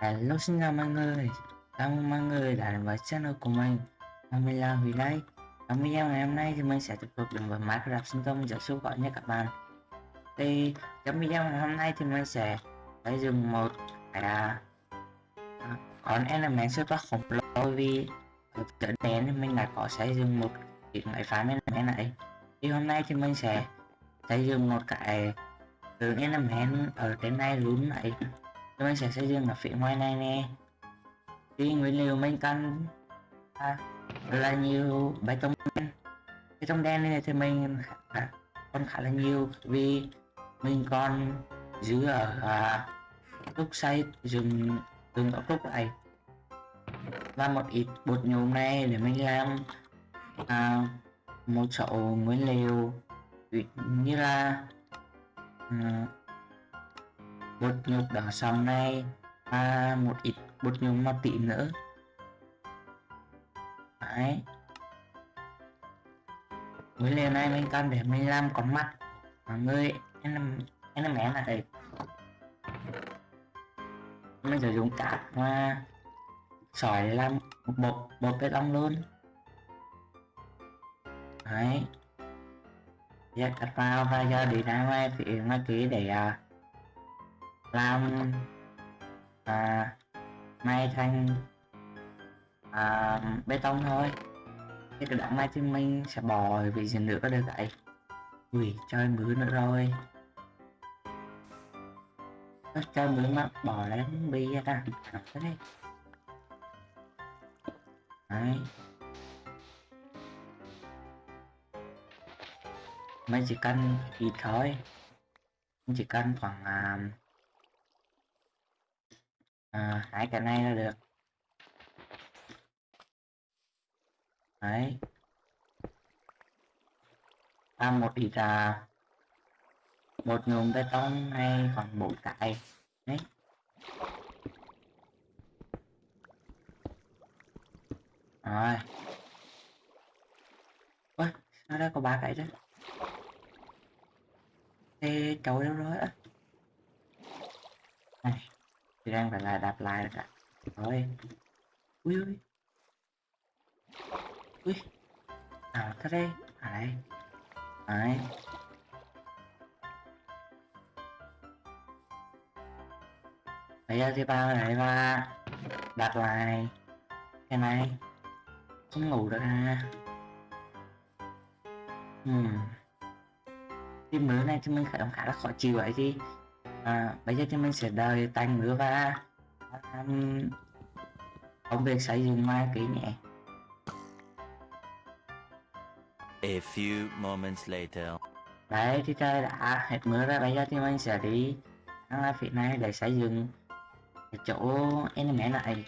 Hello xin chào mọi người Chào mừng mọi người đã đến với channel của mình. Và Mình là Huy đây Trong video ngày hôm nay thì mình sẽ tiếp tục đến với Minecraft sinh tông giáo sư gọi nha các bạn. Thì trong video ngày hôm nay thì mình sẽ xây dựng một cái à, con element phát khổng lồ vì ở trở thì mình đã có xây dựng một cái máy phá element này. Thì hôm nay thì mình sẽ xây dựng một cái từ element ở trên này luôn này thì mình sẽ xây dựng ở phía ngoài này nè. Thì nguyên liệu mình cần à, là nhiều bê tông đen. Bê tông đen này thì mình à, còn khá là nhiều vì mình còn giữ ở à, lúc xây dùng từng ốc lúc này và một ít bột nhôm này để mình làm à, một số nguyên liệu như là à, bột nhục đỏ xong đây và một ít bột nhục màu tím nữa. Đấy. Với liền này mình cần để mình làm con mắt mọi người em em mẹ này mình sử dụng cát và sỏi để làm một bột bột bê tông luôn. Đấy. Giờ cắt vào và giờ đi ra ngoài phía ngoài kia để uh, làm và may thành à, bê tông thôi. Cái cái đoạn mai thì mình sẽ bỏ vì gì nữa được vậy ui chơi mướn nữa rồi. Nó chơi mướn mà bỏ lên bi ra ta thế này. đấy. Mình chỉ cần ít thôi. Mình chỉ cần khoảng uh, à, hai cái này là được. Đấy. À, một ít là một nhôm bê tông hay khoảng bốn cái. Đấy. Rồi. Ôi sao đây có ba cái chứ, thế cháu đâu rồi á? Này thì đang phải là đạp lại cả. Rồi ui ui. Ui. À thế đây à đây. Đấy. Bây giờ thì bao này và đặt lại. Cái này. Không ngủ được à. Hmm. tim mới này thì mình khá, khá là khó chịu vậy thì à, bây giờ thì mình sẽ đợi tanh nữa và um, công việc xây dựng mai kỹ nhẹ A few moments later. Đấy thì trời đã hết mưa ra bây giờ thì mình sẽ đi sang phía này để xây dựng cái chỗ enemy này.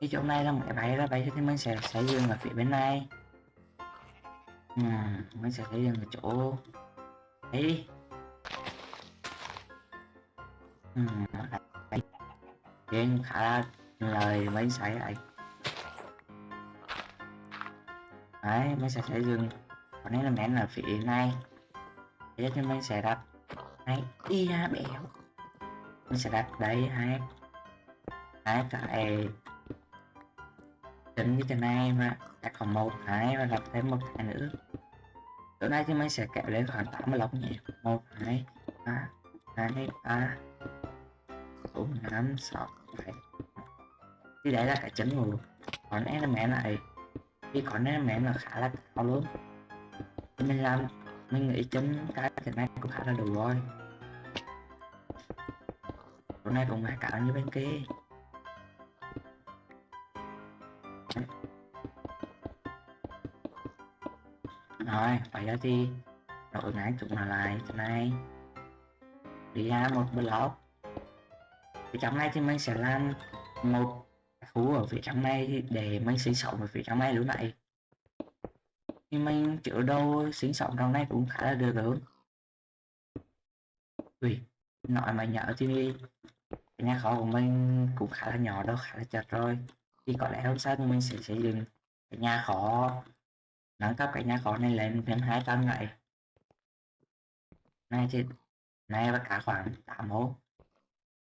Cái chỗ này là một cái bay ra bây giờ thì mình sẽ xây dựng ở phía bên này. Ừ, mình sẽ xây dựng ở chỗ đấy Ừ. Game khá là lời mấy sải lại Đấy, mình sẽ dừng. Còn đấy là mẹ là phía này. Để cho mình sẽ đặt Đấy, đi ra béo Mình sẽ đặt đấy hai. Hai cái. Tính như thế này mà. Đặt còn một hai và đặt thêm một hai nữa. Chỗ này thì mình sẽ kéo lên khoảng 80 lọc nhỉ. Một hai ba hai ba bốn năm sáu bảy thì đấy là cái chấn ngủ còn em mẹ này. Thì còn em mẹ là khá là cao luôn. Thì mình làm mình nghĩ chấm cái cái này cũng khá là đủ rồi. Chỗ này cũng phải cao như bên kia. Rồi, bây giờ thì đội ngã chúng là lại chỗ này. Đi ra một block phía trong này thì mình sẽ làm một khu ở phía trong này để mình sinh sống ở phía trong này lúc này. Thì mình chữa đâu sinh sống trong này cũng khá là được rồi ui nói mà nhỏ thì cái nhà kho của mình cũng khá là nhỏ đâu khá là chật rồi. Thì có lẽ hôm sau thì mình sẽ xây dựng cái nhà kho, nâng cấp cái nhà kho này lên thêm hai tầng này này thì, này và cả khoảng 8 hố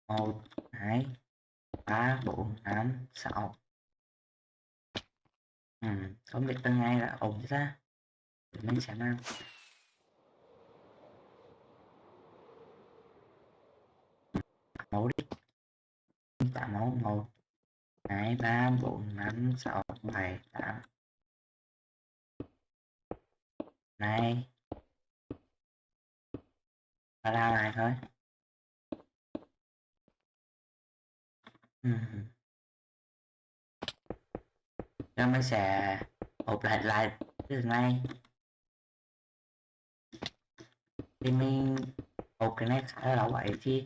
một hai ba bốn năm sáu. Ừ, không biết từng ngày là ổn chưa mình sẽ nào. Mẫu đi. Tạo mẫu một hai ba bốn năm sáu bảy tám. Này. Ta ra lại thôi. Ừm. Rồi mình sẽ hộp lại lại đường này thì mình hộp cái này khá là lâu vậy thì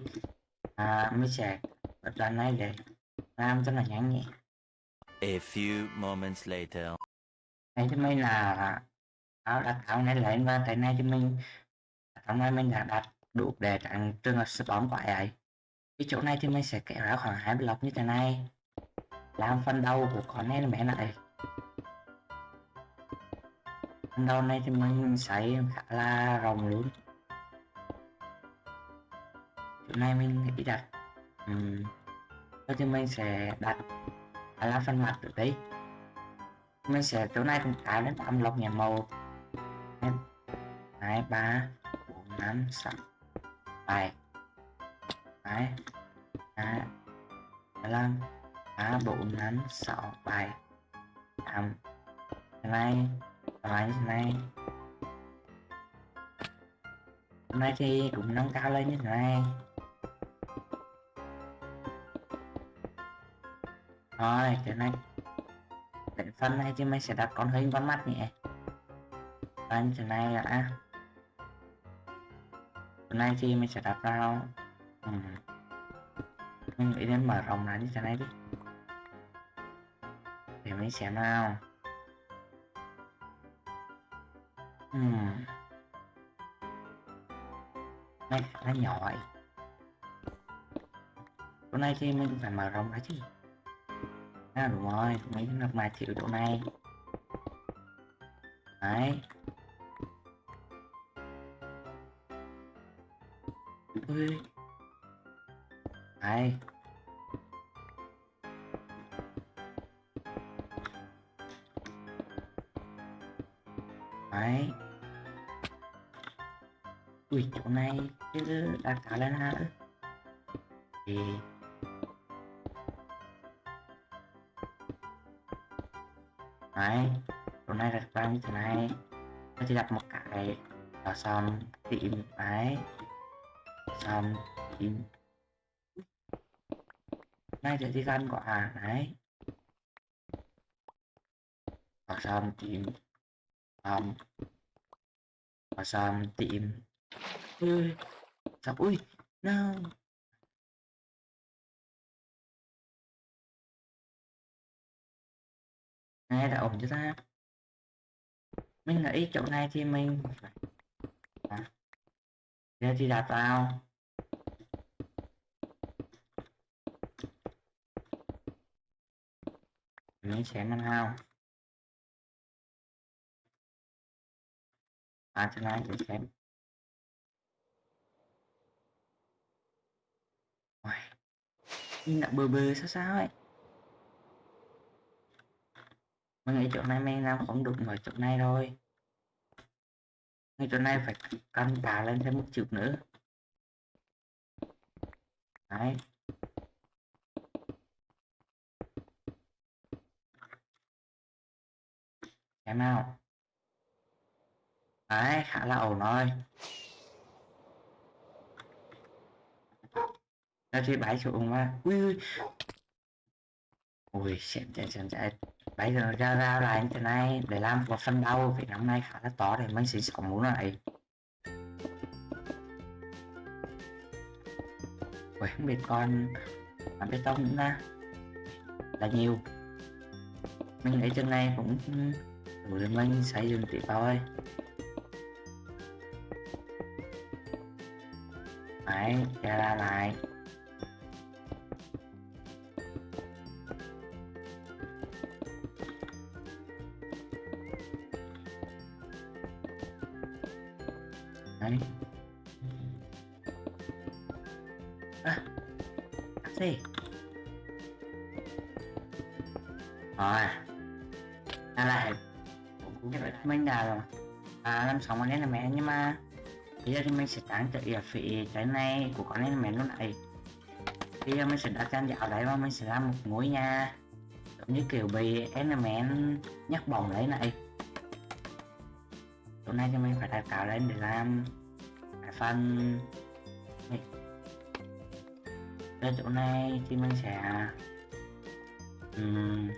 à, mình sẽ bật đoạn này để làm cho nó nhanh nhẹ A few moments later. này cho mình là áo đặt áo này lên và cái này cho mình trong này mình đã đặt đủ để tránh trường hợp spawn quái ấy cái chỗ này thì mình sẽ kéo ra khoảng hai block như thế này. Làm phần đầu của con này mẹ lại phần đầu này thì mình xây khá là rộng luôn. Chỗ này mình nghĩ đặt ừ. thì mình sẽ đặt khá là phần mặt được đấy mình sẽ, chỗ này cũng tạo đến 8 lọc nhà màu. Hai, ba, bốn, năm, sáu, bảy hai hai năm ba bốn năm sáu bảy tám cái này và như thế này hôm nay thì cũng nâng cao lên như thế này rồi, cái này định phân này thì mình sẽ đặt con hình con mắt nhỉ? và như thế này là hôm nay thì mình sẽ đặt vào ừ. mình nghĩ đến mở rộng lại như thế này đi để mình xem nào. Ừ. này, nó nhỏ vậy. Chỗ này thì mình phải mở rộng ra chứ. À đúng rồi mình lập lại chịu chỗ này. Đấy. Ui ai đấy. Ui, chỗ này chứ đặt cả lên ha. Thì đấy, chỗ này đặt ra như thế này. Nó chỉ đặt một cái, là xong, tìm, đấy. Xong, tìm này thì đi gan của à đấy. Và xong tìm um, và xong tìm. Ui sao ui no. Này đã ổn chưa ta? Mình nghĩ chỗ này thì mình à. giờ thì đặt vào mình sẽ năm hao, à chỗ này để xem Ôi, nhưng đã bơ bơ sao sao ấy? Mình nghĩ chỗ này men nào không được ngoài chỗ này rồi ngay chỗ này phải căng bà lên thêm một chút nữa. Đấy. Em nào? Đấy khá là ổn rồi. Nó thì bãi xuống mà. Ui ui. Ui xem chạy xem chạy bây giờ ra ra lại như thế này. Để làm một phần đầu vì năm nay khá là to để mình sẽ sống muốn lại Ui, không biết con làm bê tông nữa. Là nhiều. Mình nghĩ chân này cũng đủ để mình xây dựng tiếp thôi đấy ra ra lại. Đấy. À, gì rồi mình đã rồi. À làm xong con mẹ nhưng mà bây giờ thì mình sẽ tăng tới ở phía trái này của con mẹ lúc này bây giờ mình sẽ đặt trang dạo đấy và mình sẽ làm một ngôi nhà giống như kiểu bị element nhắc bồng đấy này. Chỗ này thì mình phải đặt cào lên để làm cái phần đây ở chỗ này thì mình sẽ um,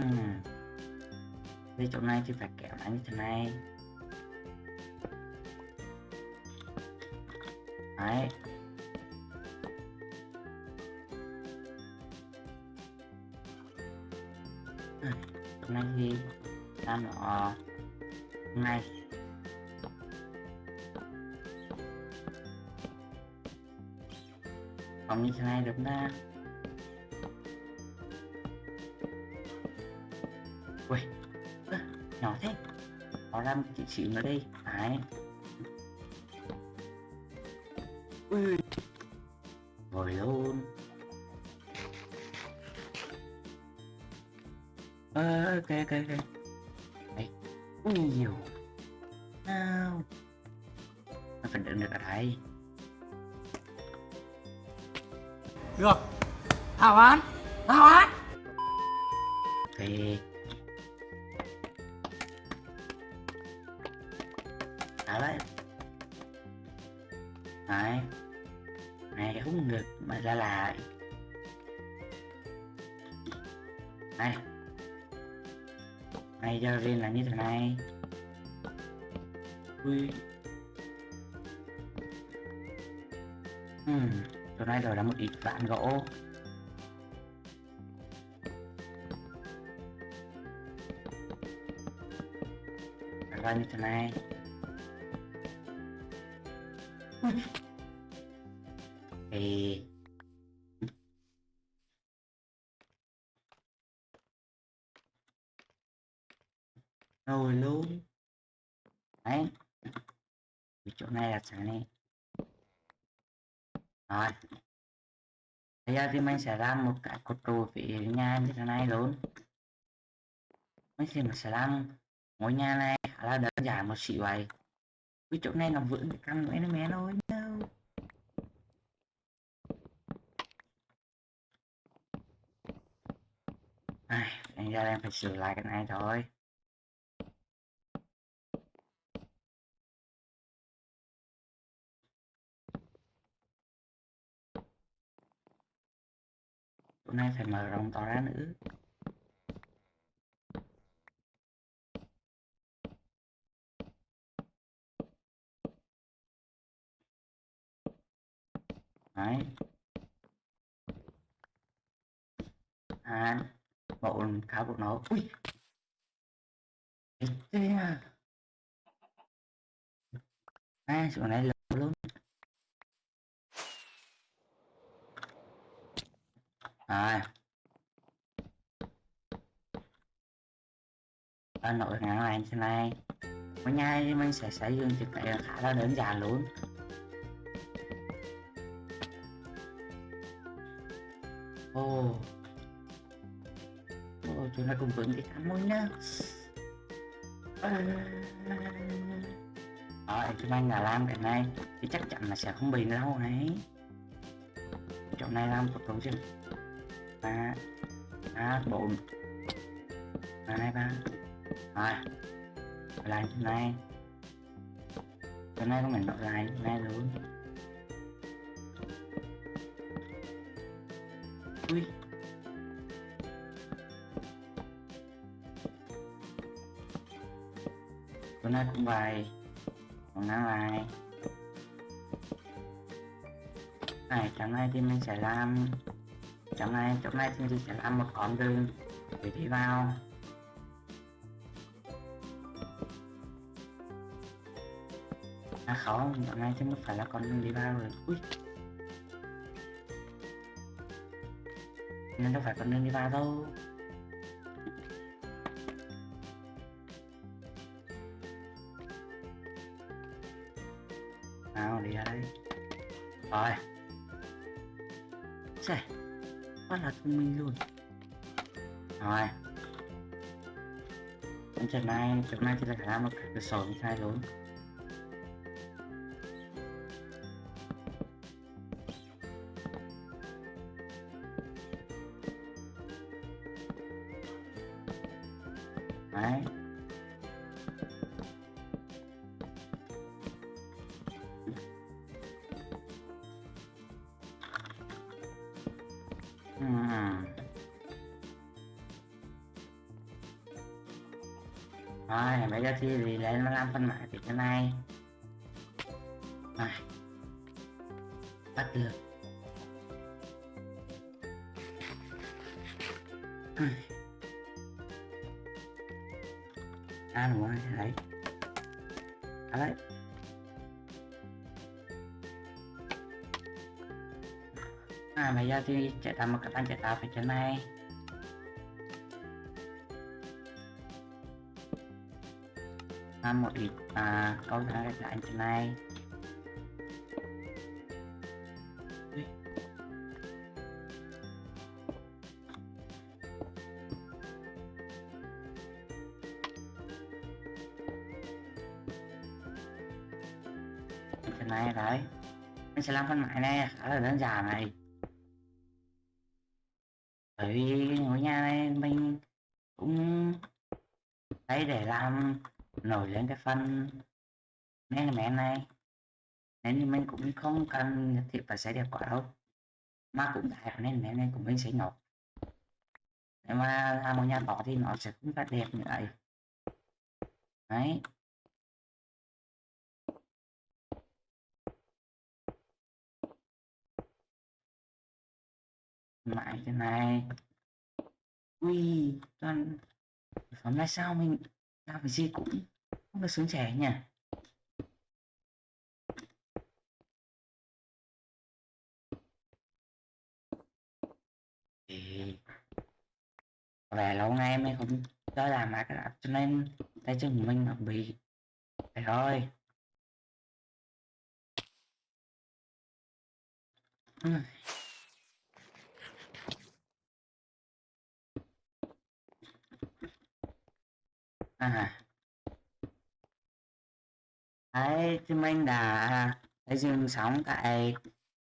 Ừ. đây chỗ này thì phải kéo lại như thế này. Đấy. Xíu nữa đây đấy. Ui. Rồi luôn. Ờ ok ok ok. Đấy. Ui nhiều. Nào. Nó phải đựng được ở đây. Được. Hảo án. Hảo án. Thì không mà ra lại. Này. Này giờ riêng là như thế này. Ui. Hmm chỗ này rồi là một ít vạn gỗ. Ra như thế này. Thì rồi luôn đấy. Vì chỗ này là sáng này. Rồi. Bây giờ thì mình sẽ làm một cái cột trụ phía nhà như thế này luôn mình thì mình sẽ làm ngôi nhà này khá là đơn giản một xíu vậy. Cái chỗ này nó vững cái căn của nó mẹ thôi đâu. Ai anh ra em phải sửa lại cái này thôi. Hôm nay phải mở rộng to ra nữa. Đấy. À bộ khá bộ nó ui! Chết à? À chỗ này là luôn à ở nội ngã hoàng như thế này ở nhai mình sẽ sử dụng trực cái khá là đơn giản luôn. Ồ. Ồ, chúng ta cùng vững cái cam môi nhá. Ờ. Rồi, chúng anh là làm cái này thì chắc chắn là sẽ không bị lâu này. Chỗ này làm một tổ chứ ba ba bốn hai ba rồi. Lại chỗ này chỗ này có mình đổi lại chỗ này luôn. Ui. Chỗ này cũng vậy. Còn nó lại. Này chỗ này thì mình sẽ làm chỗ này chỗ này thì mình sẽ làm một con đường để đi vào. À không chỗ này chứ không phải là con đường đi vào rồi. Ui. Nên đâu phải con đường đi vào đâu. Nào, đi ra đây. Rồi. Xê quá là thông minh luôn. Rồi. Còn trận này trận này thì là khả năng một cái sổ như sai luôn. Ừm. Rồi, bây giờ thì đi lên nó làm phân mã thì cái này Này Bắt được chạy tạo một cái bàn chạy tạo phải trên này làm một ít à, câu trả lời anh trên này. Này đấy mình sẽ làm phân mại này khá là đơn giản này bởi vì ngôi nhà này mình cũng lấy để làm nổi lên cái phần nên mẹ này. Nên thì mình cũng không cần nhất thiết phải xây đẹp quá đâu, mà cũng đẹp nên mẹ này của mình sẽ nhỏ. Nếu mà làm một nhà bỏ thì nó sẽ không phải đẹp như vậy. Đấy. Lại cái này. Ui toàn phẩm là sao mình làm cái gì cũng không được sướng trẻ nhỉ? Thì về lâu nay em không cho làm lại cái app cho nên tay chân của mình nó bị phải thôi Ừm. À. Đấy, thì mình đã à, thấy dựng sóng tại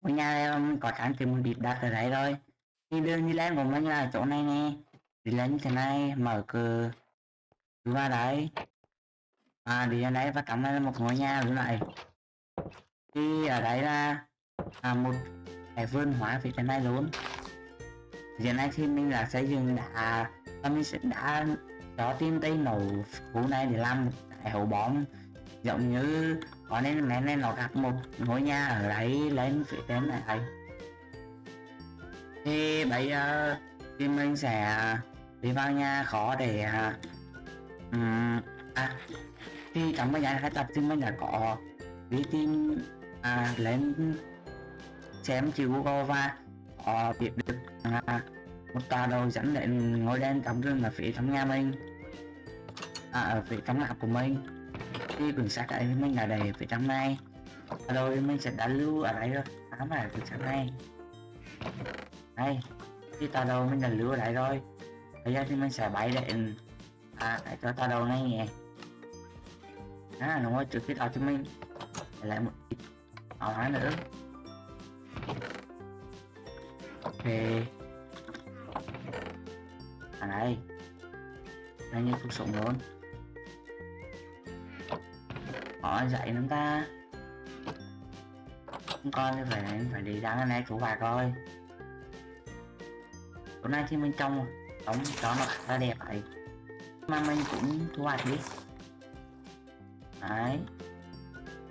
ngôi nhà em có trang tìm một đặt ở đấy rồi thì đường đi lên của mình là chỗ này nè. Đi lên như thế này mở cửa vào đấy. À đi lên đấy và cắm lên một ngôi nhà như này thì ở đấy là à, một cái vườn hóa phía trên này luôn. Hiện nay thì mình là xây dựng đã mình sẽ đã đó tin tây nổ vụ này để làm một hậu bom giống như có nên mẹ nên nó gặp một ngôi nhà ở đấy lên phía trên này thì bây giờ thì mình sẽ đi vào nhà khó để um, à thì trong cái nhà khai tập thì mình đã có đi tìm à, lên xem chữ Google và có biết được à, một tòa đầu dẫn đến ngôi đen trong rừng ở phía trong nhà mình à, ở vị trong lạc của mình. Thì quyển sách ấy mình đã đầy vị trong này. Rồi mình sẽ đã lưu ở đây rồi. Ám ở quyển sách này. Đây thì tòa đầu mình đã lưu ở đây rồi. Bây giờ thì mình sẽ bay đến à để à, cho tòa đầu này nhé à đúng rồi trước khi đó thì mình. Để lại một ít áo hóa nữa. Ok. À đây. Đây như cuộc sống luôn họ dạy chúng ta. Con thì phải phải đi đáng cái này chủ bà coi. Hôm nay thì mình trong trông chó nó khá là đẹp vậy mà mình cũng thu hoạch đi. Đấy.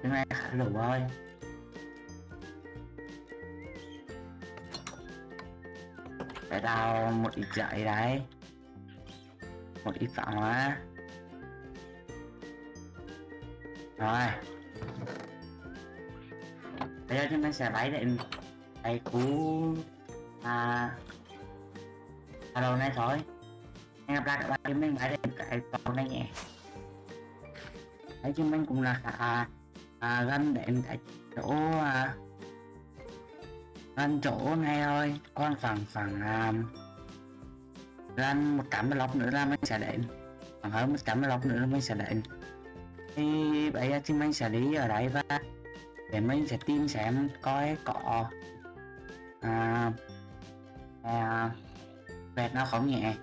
Cái này khá đủ rồi. Phải đào một ít dạy đấy. Một ít phạm hóa. Rồi. Bây giờ chúng ta sẽ bay đến cái cú à à đầu này thôi. Hẹn gặp lại các bạn chúng mình bay đến cái tàu này nhé. Đấy chúng mình cũng là à, à, gần đến cái chỗ à, Gần chỗ này thôi. Còn khoảng khoảng à, Gần một trăm lóc nữa là mình sẽ đến. Khoảng hơn một trăm lóc nữa là mình sẽ đến. Thì bây giờ thì mình sẽ đi ở đây và Để mình sẽ tìm xem coi có à, à, Vẹt nó không nhẹ.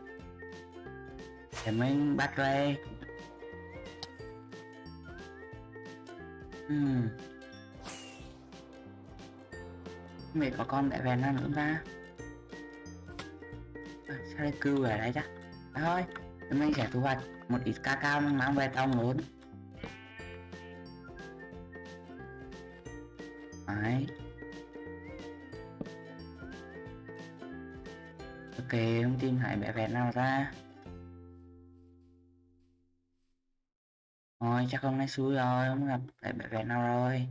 Để mình bắt về Hmm. Mày có con đại vẹn nó nữa ta. À, Sao đây cưu ở đây chắc à, Thôi mình sẽ thu hoạch một ít ca cao mang về tông luôn. Không tìm thấy bé vẹt nào ra. Thôi chắc hôm nay xui rồi, không gặp hải bé vẹt nào rồi.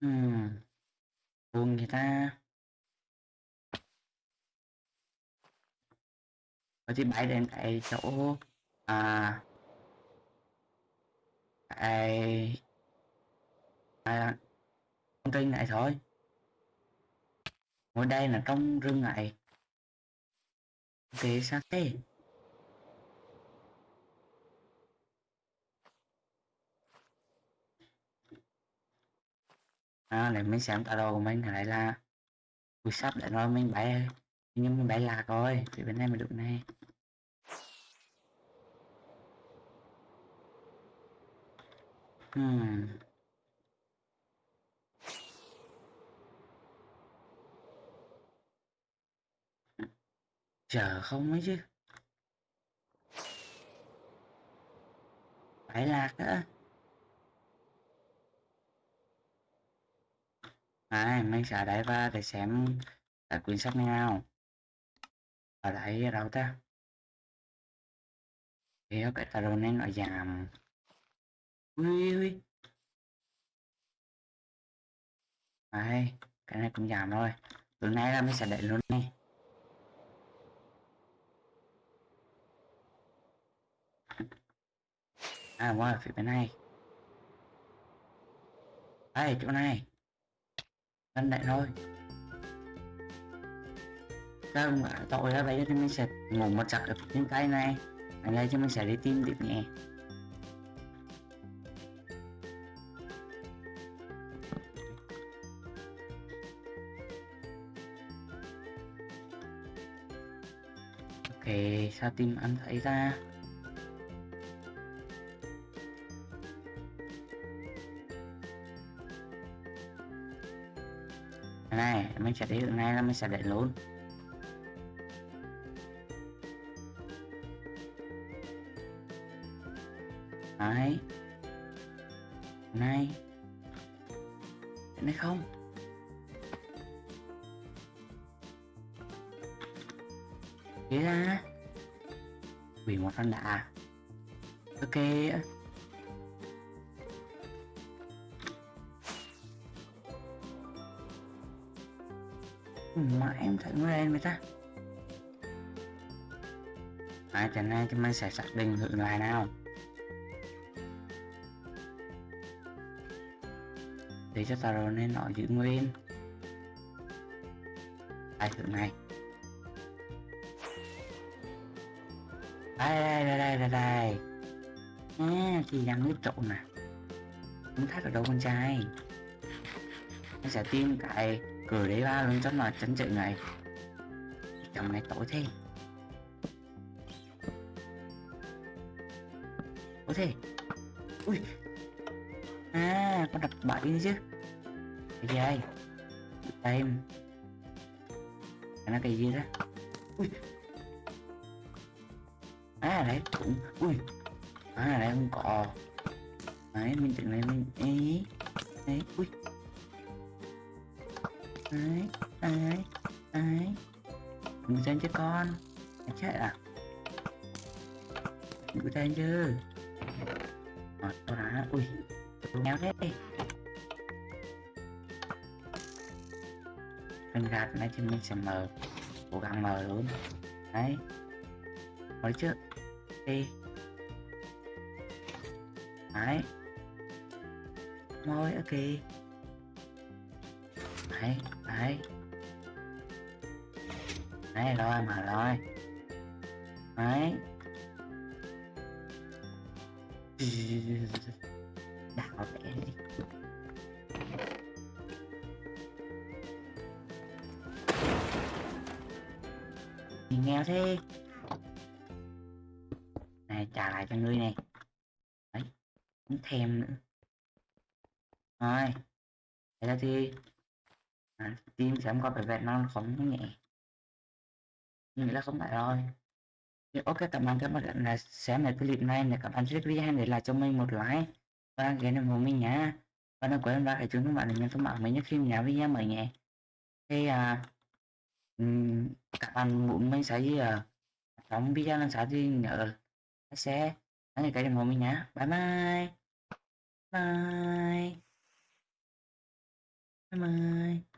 Hmm, Buồn người ta? Rồi thì bay đến tại chỗ À tại À Con tin này thôi ở đây là trong rừng này Ok sát thế? À, để mình xem tọa đồ của mình lại là buổi sắp để nói mình bay nhưng mình bay lạc rồi thì bên này mình được này. Hmm. Chờ không ấy chứ. Phải lạc á. À mình sẽ đẩy va để xem tại quyển sách nào? Ở đây ở đâu ta? Kéo cái taro nên nó giảm. Ui ui ai, cái này cũng giảm rồi. Từ nay là mình sẽ đẩy luôn này. À qua wow, phía bên này. Đây chỗ này. Anh lại thôi. Các bạn tội ra bây thì mình sẽ ngủ một chặt ở trên cây này. Ở đây cho mình sẽ đi tìm điểm nhẹ ok sao tìm anh thấy ra này mình sẽ đi đường này là mình sẽ để luôn đấy này. Cái này không. Thế ra. Bị một con đã, ok. Ừ, mà em thấy nó lên vậy ta. Ai trận này thì mình sẽ xác định thử lại nào. Để cho taro nên nó giữ nguyên. Ai thử này. Đây đây đây đây đây đây. À, thì đang nước trộn nè không thắt ở đâu con trai. Nó sẽ tìm cái cửa đấy ba luôn cho là chấn chạy này trong này tối thế. Tối thế? Ui. À con đập bẫy chứ. Cái gì đây? Đây. Nó cái gì đó? Ui. À đấy, cũng ui. À đấy không có. Đấy, mình tưởng này mình ấy đấy ui đấy đấy đấy. Ngủ trên chứ con. Mày chết à? Ngủ trên chứ. Rồi tôi ui, tôi méo thế. Mình gạt này thì mình sẽ mở cố gắng mở luôn. Đấy. Mới chứ. Đi. Đấy. Môi ok. Đấy đấy. Đấy, rồi mà rồi. Đấy. Đảo vẽ đi. Thì nghèo thế. Này, trả lại cho ngươi này. Đấy cũng thèm nữa. Rồi thế là thì à, team sẽ có vẻ vẹn non không nhẹ. Nghĩ là không phải rồi. Thì ok các bạn các bạn là xem lại clip này để các bạn rất video hãy để lại cho mình một like. Và đăng ký kênh của mình nhé và đừng quên like chúng các bạn để nhận thông báo mới nhất khi mình video mới nhé. Thì à, các bạn muốn mình sẽ gì à đóng video lần sau thì nhớ sẽ đăng ký kênh của mình nhé bye. Bye bye. Bye bye.